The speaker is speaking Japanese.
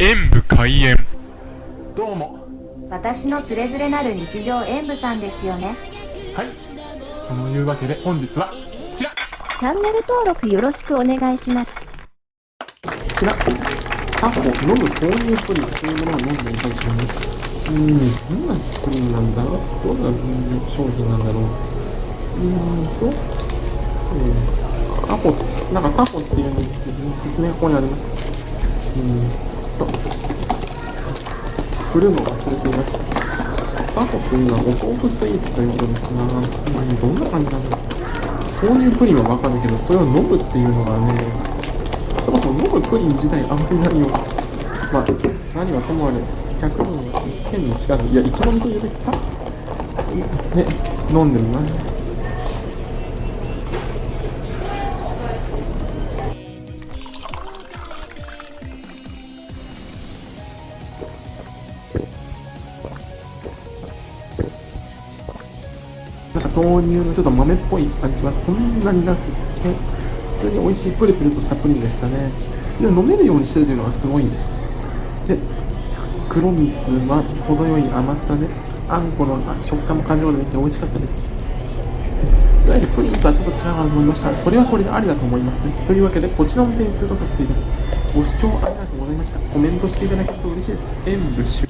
演武開演。どうも。私のつれづれなる日常演舞さんですよね。はい。そのいうわけで本日はこちら。こチャンネル登録よろしくお願いします。ちら。タコ飲む豆乳プリンというものを飲んでみたいと思いますうーん。どんなプリンなんだどんな商品なんだろう。うーんと。うん。タコなんかタコっていうのに説明がここにあります。うーんと振るの忘れていましたタコというのはお豆腐スイーツということですが、うん、どんな感じなんだろう。豆乳プリンはわかるけどそれを飲むっていうのがね。そもそも飲むプリン自体あんまりないよまあ何はともあれ100人は一見にしかずいや一番と言うべきかね飲んでみます。なん豆乳のちょっと豆っぽい味はそんなになくて、普通に美味しいプリプリとしたプリンでしたね。それを飲めるようにしてるというのがすごいんです。で、黒蜜は程よい甘さで、あんこの食感も感じることができて美味しかったです。いわゆるプリンとはちょっと違うなと思いました。これはこれでありだと思いますね。というわけで、こちらの点数とさせていただきます。ご視聴ありがとうございました。コメントしていただけると嬉しいです。演武終